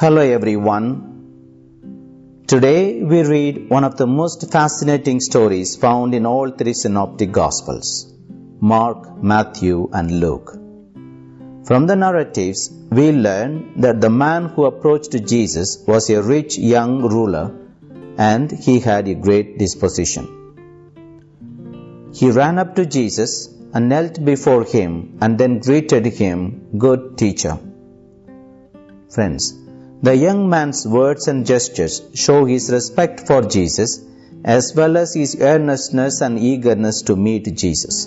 Hello everyone. Today we read one of the most fascinating stories found in all three synoptic gospels Mark, Matthew, and Luke. From the narratives, we learn that the man who approached Jesus was a rich young ruler and he had a great disposition. He ran up to Jesus and knelt before him and then greeted him, Good teacher. Friends, the young man's words and gestures show his respect for Jesus as well as his earnestness and eagerness to meet Jesus.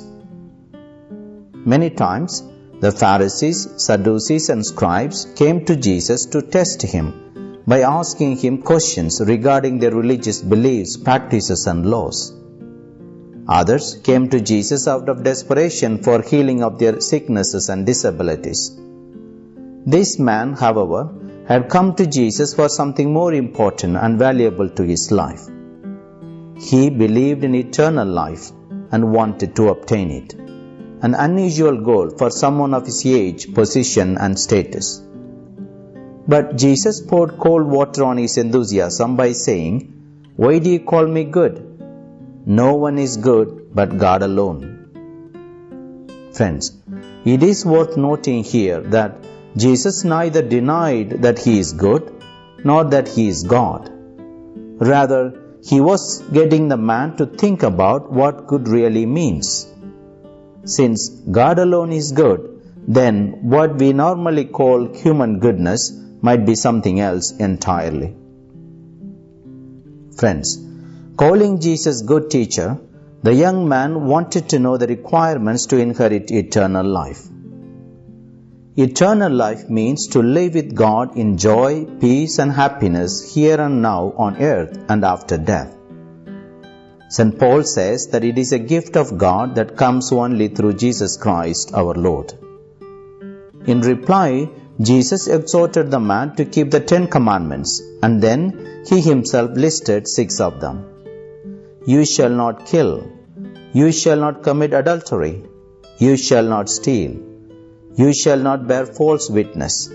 Many times, the Pharisees, Sadducees, and scribes came to Jesus to test him by asking him questions regarding their religious beliefs, practices, and laws. Others came to Jesus out of desperation for healing of their sicknesses and disabilities. This man, however, had come to Jesus for something more important and valuable to his life. He believed in eternal life and wanted to obtain it, an unusual goal for someone of his age, position, and status. But Jesus poured cold water on his enthusiasm by saying, Why do you call me good? No one is good but God alone. Friends, it is worth noting here that Jesus neither denied that he is good nor that he is God. Rather, he was getting the man to think about what good really means. Since God alone is good, then what we normally call human goodness might be something else entirely. Friends, calling Jesus good teacher, the young man wanted to know the requirements to inherit eternal life. Eternal life means to live with God in joy, peace, and happiness here and now on earth and after death. St. Paul says that it is a gift of God that comes only through Jesus Christ our Lord. In reply, Jesus exhorted the man to keep the Ten Commandments and then he himself listed six of them. You shall not kill. You shall not commit adultery. You shall not steal. You shall not bear false witness.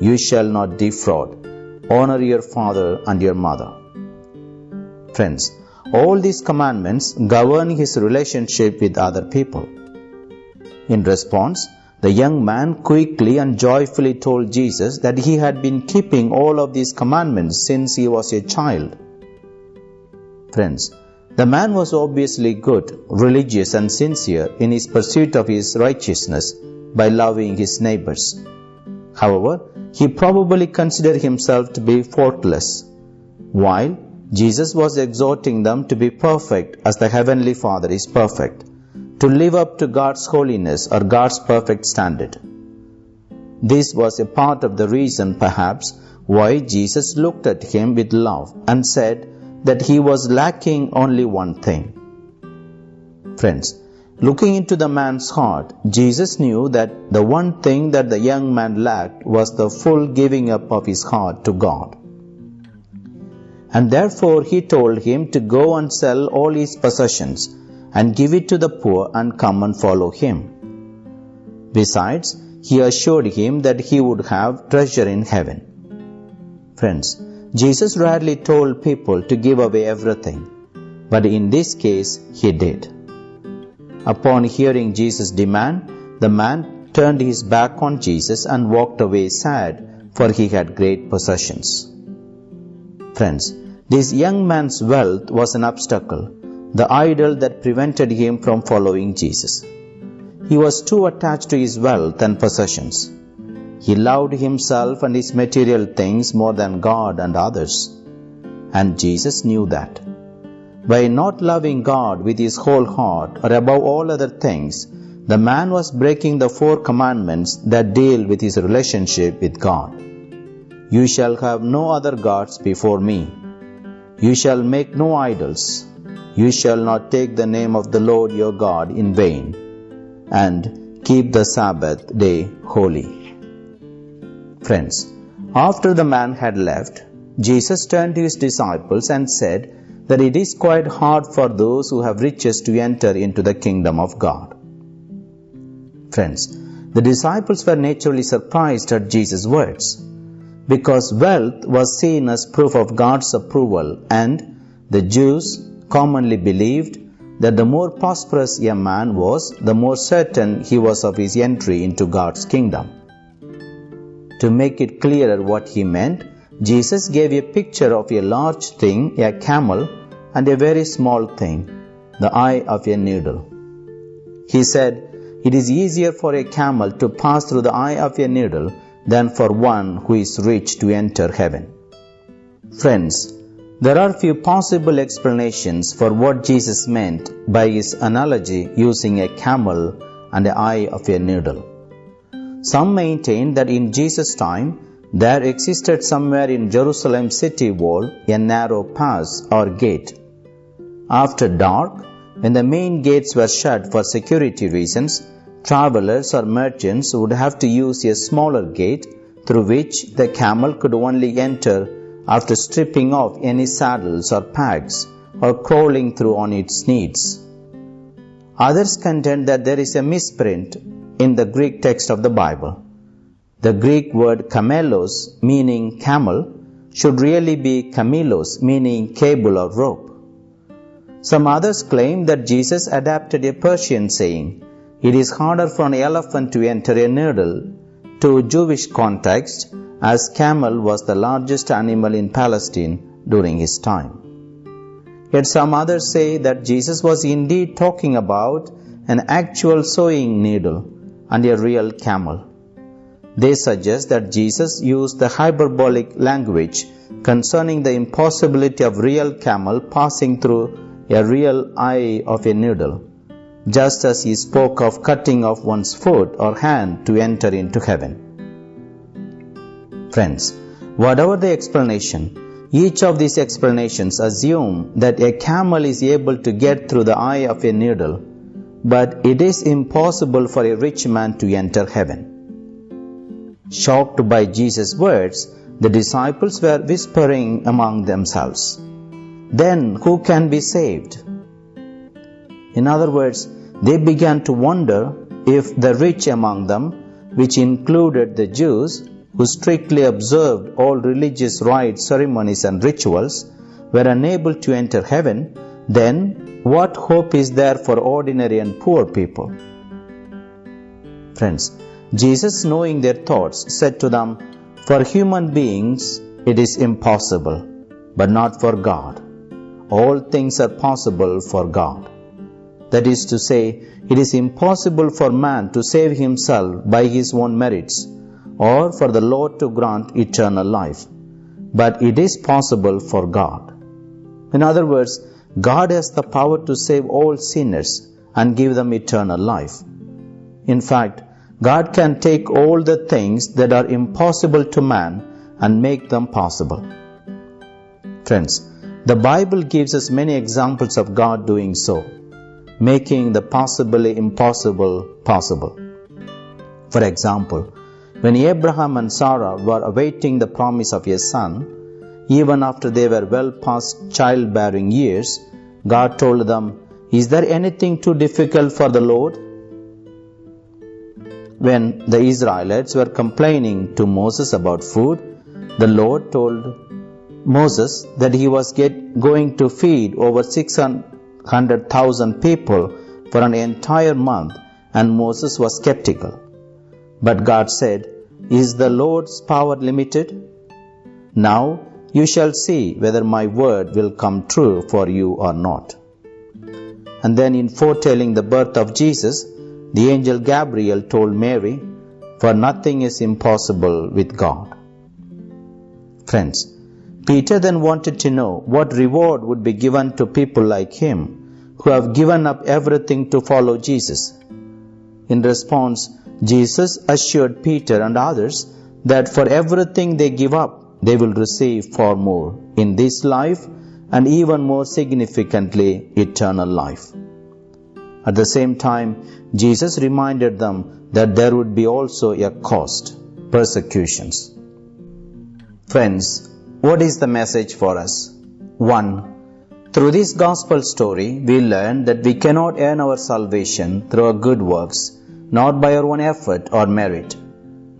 You shall not defraud. Honor your father and your mother. Friends, all these commandments govern his relationship with other people. In response, the young man quickly and joyfully told Jesus that he had been keeping all of these commandments since he was a child. Friends, the man was obviously good, religious, and sincere in his pursuit of his righteousness by loving his neighbors. However, he probably considered himself to be faultless, while Jesus was exhorting them to be perfect as the Heavenly Father is perfect, to live up to God's holiness or God's perfect standard. This was a part of the reason, perhaps, why Jesus looked at him with love and said that he was lacking only one thing. Friends, Looking into the man's heart, Jesus knew that the one thing that the young man lacked was the full giving up of his heart to God. And therefore he told him to go and sell all his possessions and give it to the poor and come and follow him. Besides, he assured him that he would have treasure in heaven. Friends, Jesus rarely told people to give away everything, but in this case he did. Upon hearing Jesus' demand, the man turned his back on Jesus and walked away sad, for he had great possessions. Friends, this young man's wealth was an obstacle, the idol that prevented him from following Jesus. He was too attached to his wealth and possessions. He loved himself and his material things more than God and others. And Jesus knew that. By not loving God with his whole heart or above all other things, the man was breaking the four commandments that deal with his relationship with God. You shall have no other gods before me. You shall make no idols. You shall not take the name of the Lord your God in vain. And keep the Sabbath day holy. Friends, after the man had left, Jesus turned to his disciples and said, that it is quite hard for those who have riches to enter into the kingdom of God. Friends, the disciples were naturally surprised at Jesus' words. because wealth was seen as proof of God's approval, and the Jews commonly believed that the more prosperous a man was, the more certain he was of his entry into God's kingdom. To make it clearer what he meant, Jesus gave a picture of a large thing, a camel, and a very small thing, the eye of a needle. He said, It is easier for a camel to pass through the eye of a needle than for one who is rich to enter heaven. Friends, there are few possible explanations for what Jesus meant by his analogy using a camel and the eye of a needle. Some maintain that in Jesus' time there existed somewhere in Jerusalem city wall a narrow pass or gate. After dark, when the main gates were shut for security reasons, travelers or merchants would have to use a smaller gate through which the camel could only enter after stripping off any saddles or packs or crawling through on its knees. Others contend that there is a misprint in the Greek text of the Bible. The Greek word camelos, meaning camel, should really be kamilos, meaning cable or rope. Some others claim that Jesus adapted a Persian saying, it is harder for an elephant to enter a needle to Jewish context as camel was the largest animal in Palestine during his time. Yet some others say that Jesus was indeed talking about an actual sewing needle and a real camel. They suggest that Jesus used the hyperbolic language concerning the impossibility of a real camel passing through a real eye of a needle, just as he spoke of cutting off one's foot or hand to enter into heaven. Friends, whatever the explanation, each of these explanations assume that a camel is able to get through the eye of a needle, but it is impossible for a rich man to enter heaven. Shocked by Jesus' words, the disciples were whispering among themselves, Then who can be saved? In other words, they began to wonder if the rich among them, which included the Jews, who strictly observed all religious rites, ceremonies, and rituals, were unable to enter heaven, then what hope is there for ordinary and poor people? Friends, Jesus, knowing their thoughts, said to them, For human beings it is impossible, but not for God. All things are possible for God. That is to say, it is impossible for man to save himself by his own merits, or for the Lord to grant eternal life. But it is possible for God. In other words, God has the power to save all sinners and give them eternal life. In fact, God can take all the things that are impossible to man and make them possible. Friends, the Bible gives us many examples of God doing so, making the possibly impossible possible. For example, when Abraham and Sarah were awaiting the promise of a son, even after they were well past childbearing years, God told them, Is there anything too difficult for the Lord? When the Israelites were complaining to Moses about food, the Lord told Moses that he was get, going to feed over 600,000 people for an entire month, and Moses was skeptical. But God said, Is the Lord's power limited? Now you shall see whether my word will come true for you or not. And then, in foretelling the birth of Jesus, the angel Gabriel told Mary, For nothing is impossible with God. Friends, Peter then wanted to know what reward would be given to people like him who have given up everything to follow Jesus. In response, Jesus assured Peter and others that for everything they give up, they will receive far more in this life and even more significantly, eternal life. At the same time, Jesus reminded them that there would be also a cost persecutions. Friends, what is the message for us? 1. Through this gospel story, we learn that we cannot earn our salvation through our good works, not by our own effort or merit.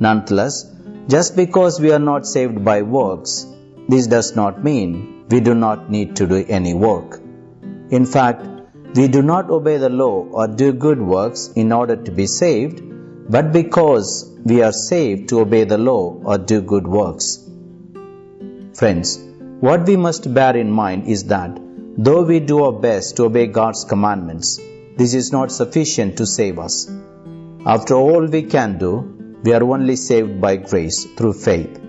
Nonetheless, Just because we are not saved by works, this does not mean we do not need to do any work. In fact, we do not obey the law or do good works in order to be saved, but because we are saved to obey the law or do good works. Friends, what we must bear in mind is that though we do our best to obey God's commandments, this is not sufficient to save us. After all we can do, we are only saved by grace through faith.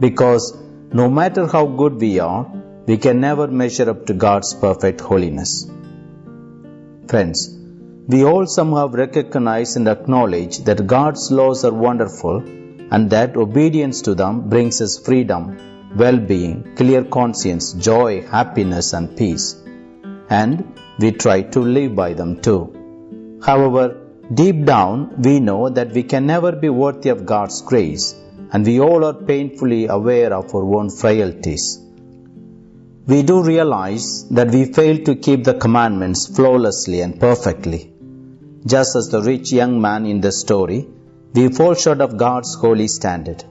Because no matter how good we are, we can never measure up to God's perfect holiness. Friends, we all somehow recognize and acknowledge that God's laws are wonderful and that obedience to them brings us freedom, well being, clear conscience, joy, happiness, and peace. And we try to live by them too. However, Deep down, we know that we can never be worthy of God's grace, and we all are painfully aware of our own frailties. We do realize that we fail to keep the commandments flawlessly and perfectly. Just as the rich young man in the story, we fall short of God's holy standard.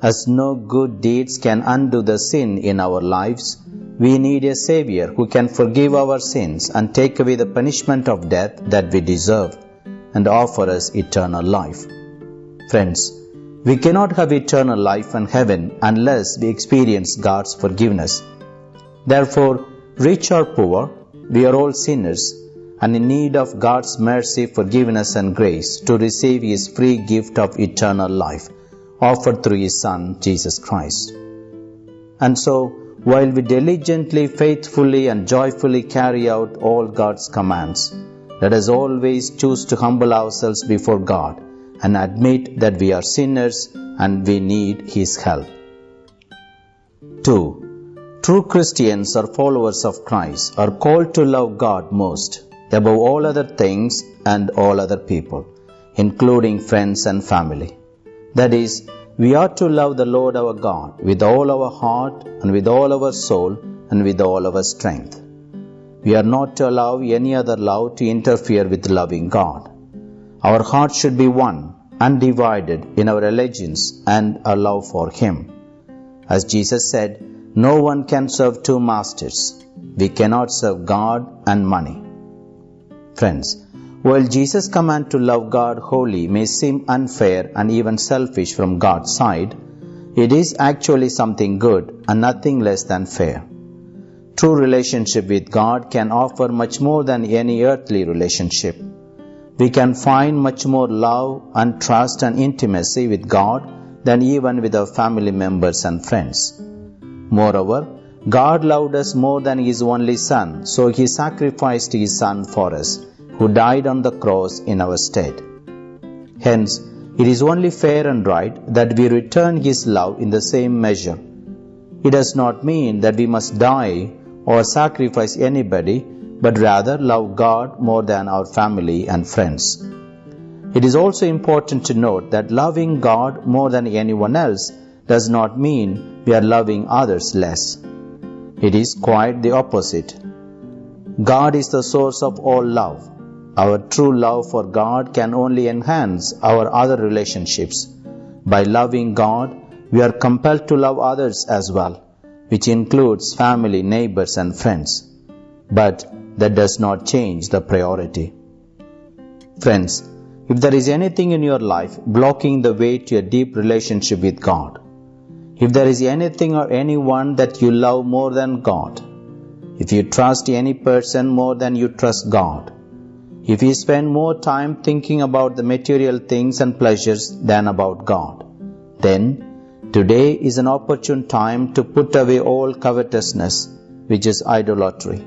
As no good deeds can undo the sin in our lives, we need a Savior who can forgive our sins and take away the punishment of death that we deserve and offer us eternal life. Friends, we cannot have eternal life and heaven unless we experience God's forgiveness. Therefore, rich or poor, we are all sinners and in need of God's mercy, forgiveness, and grace to receive His free gift of eternal life offered through His Son, Jesus Christ. And so, while we diligently, faithfully, and joyfully carry out all God's commands, let us always choose to humble ourselves before God and admit that we are sinners and we need His help. 2. True Christians or followers of Christ are called to love God most, above all other things and all other people, including friends and family. That is, we are to love the Lord our God with all our heart and with all our soul and with all our strength. We are not to allow any other love to interfere with loving God. Our hearts should be one, undivided in our allegiance and our love for Him. As Jesus said, no one can serve two masters. We cannot serve God and money. Friends, while Jesus' command to love God wholly may seem unfair and even selfish from God's side, it is actually something good and nothing less than fair. True relationship with God can offer much more than any earthly relationship. We can find much more love and trust and intimacy with God than even with our family members and friends. Moreover, God loved us more than His only Son, so He sacrificed His Son for us, who died on the cross in our stead. Hence, it is only fair and right that we return His love in the same measure. It does not mean that we must die or sacrifice anybody, but rather love God more than our family and friends. It is also important to note that loving God more than anyone else does not mean we are loving others less. It is quite the opposite. God is the source of all love. Our true love for God can only enhance our other relationships. By loving God, we are compelled to love others as well which includes family, neighbors, and friends. But that does not change the priority. Friends, if there is anything in your life blocking the way to a deep relationship with God, if there is anything or anyone that you love more than God, if you trust any person more than you trust God, if you spend more time thinking about the material things and pleasures than about God, then Today is an opportune time to put away all covetousness, which is idolatry,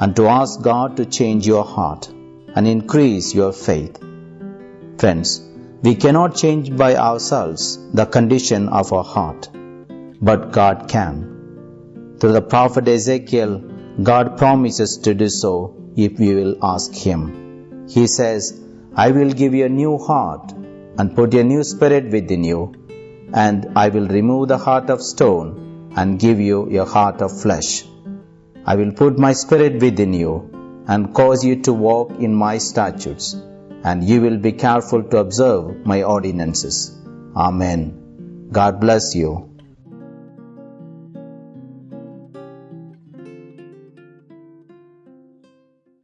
and to ask God to change your heart and increase your faith. Friends, we cannot change by ourselves the condition of our heart, but God can. Through the prophet Ezekiel, God promises to do so if we will ask Him. He says, I will give you a new heart and put a new spirit within you and I will remove the heart of stone and give you a heart of flesh. I will put my spirit within you and cause you to walk in my statutes, and you will be careful to observe my ordinances. Amen. God bless you.